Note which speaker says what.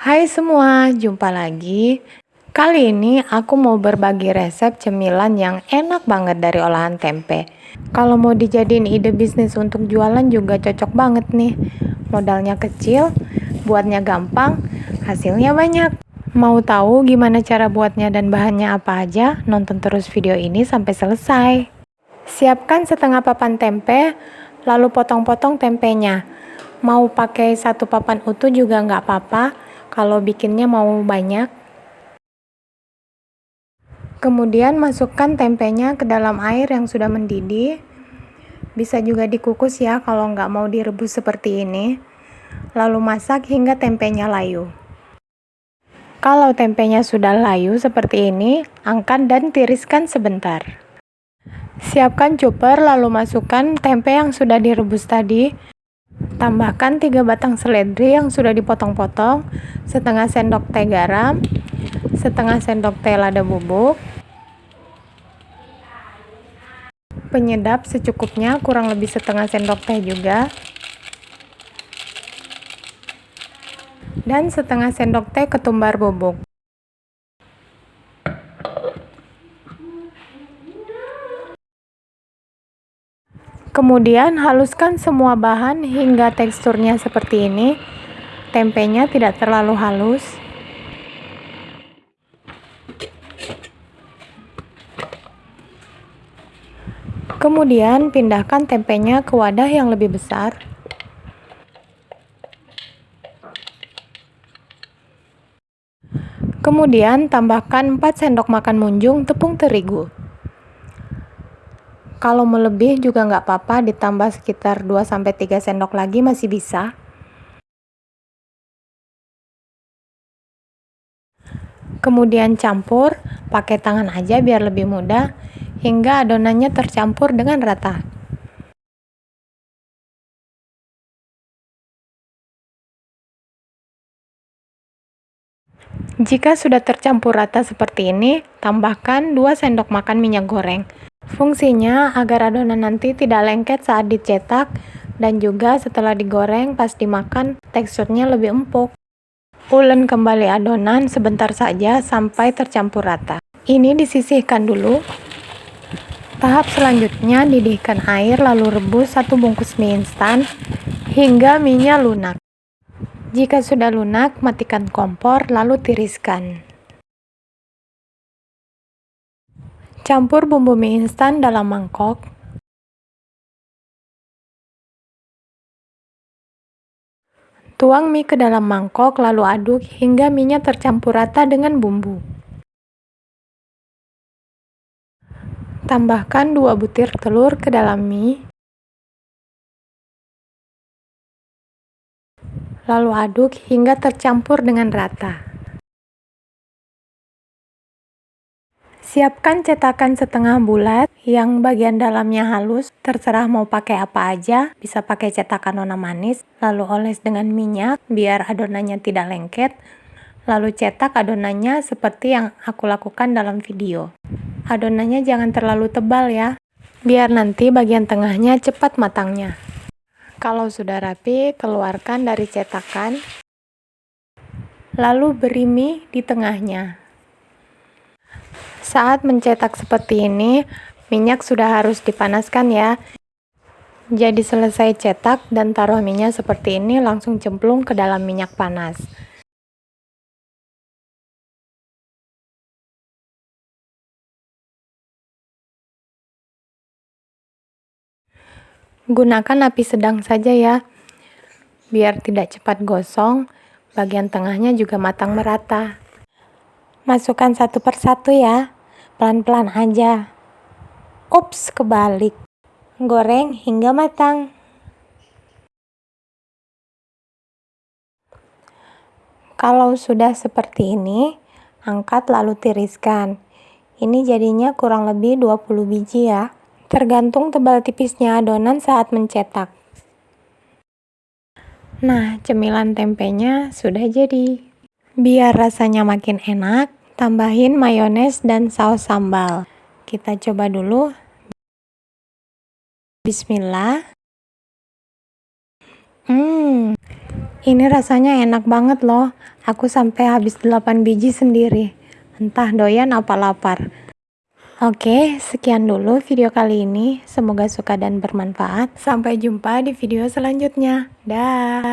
Speaker 1: Hai semua, jumpa lagi. Kali ini aku mau berbagi resep cemilan yang enak banget dari olahan tempe. Kalau mau dijadiin ide bisnis untuk jualan juga cocok banget nih. Modalnya kecil, buatnya gampang, hasilnya banyak. Mau tahu gimana cara buatnya dan bahannya apa aja? Nonton terus video ini sampai selesai. Siapkan setengah papan tempe, lalu potong-potong tempenya. Mau pakai satu papan utuh juga nggak apa-apa, kalau bikinnya mau banyak. Kemudian masukkan tempenya ke dalam air yang sudah mendidih. Bisa juga dikukus ya kalau nggak mau direbus seperti ini. Lalu masak hingga tempenya layu. Kalau tempenya sudah layu seperti ini, angkat dan tiriskan sebentar. Siapkan chopper lalu masukkan tempe yang sudah direbus tadi. Tambahkan 3 batang seledri yang sudah dipotong-potong, setengah sendok teh garam, setengah sendok teh lada bubuk, penyedap secukupnya kurang lebih setengah sendok teh juga, dan setengah sendok teh ketumbar bubuk. Kemudian haluskan semua bahan hingga teksturnya seperti ini. Tempenya tidak terlalu halus. Kemudian pindahkan tempenya ke wadah yang lebih besar. Kemudian tambahkan 4 sendok makan munjung tepung terigu. Kalau melebih juga nggak apa-apa, ditambah sekitar 2-3 sendok lagi masih bisa. Kemudian campur, pakai tangan aja biar lebih mudah, hingga adonannya tercampur dengan rata. Jika sudah tercampur rata seperti ini, tambahkan 2 sendok makan minyak goreng. Fungsinya agar adonan nanti tidak lengket saat dicetak dan juga setelah digoreng pas dimakan teksturnya lebih empuk. Ulen kembali adonan sebentar saja sampai tercampur rata. Ini disisihkan dulu. Tahap selanjutnya didihkan air lalu rebus satu bungkus mie instan hingga minyak lunak. Jika sudah lunak, matikan kompor lalu tiriskan. Campur bumbu mie instan dalam mangkok. Tuang mie ke dalam mangkok lalu aduk hingga minyak tercampur rata dengan bumbu. Tambahkan 2 butir telur ke dalam mie. Lalu aduk hingga tercampur dengan rata. Siapkan cetakan setengah bulat yang bagian dalamnya halus, terserah mau pakai apa aja, bisa pakai cetakan nona manis, lalu oles dengan minyak biar adonannya tidak lengket, lalu cetak adonannya seperti yang aku lakukan dalam video. Adonannya jangan terlalu tebal ya, biar nanti bagian tengahnya cepat matangnya. Kalau sudah rapi, keluarkan dari cetakan, lalu beri mie di tengahnya. Saat mencetak seperti ini, minyak sudah harus dipanaskan ya. Jadi selesai cetak dan taruh minyak seperti ini langsung cemplung ke dalam minyak panas. Gunakan api sedang saja ya, biar tidak cepat gosong, bagian tengahnya juga matang merata. Masukkan satu persatu ya. Pelan-pelan aja. Ups, kebalik. Goreng hingga matang. Kalau sudah seperti ini, angkat lalu tiriskan. Ini jadinya kurang lebih 20 biji ya. Tergantung tebal tipisnya adonan saat mencetak. Nah, cemilan tempenya sudah jadi. Biar rasanya makin enak, Tambahin mayones dan saus sambal. Kita coba dulu. Bismillah. Hmm, Ini rasanya enak banget loh. Aku sampai habis 8 biji sendiri. Entah doyan apa lapar. Oke, sekian dulu video kali ini. Semoga suka dan bermanfaat. Sampai jumpa di video selanjutnya. Dah.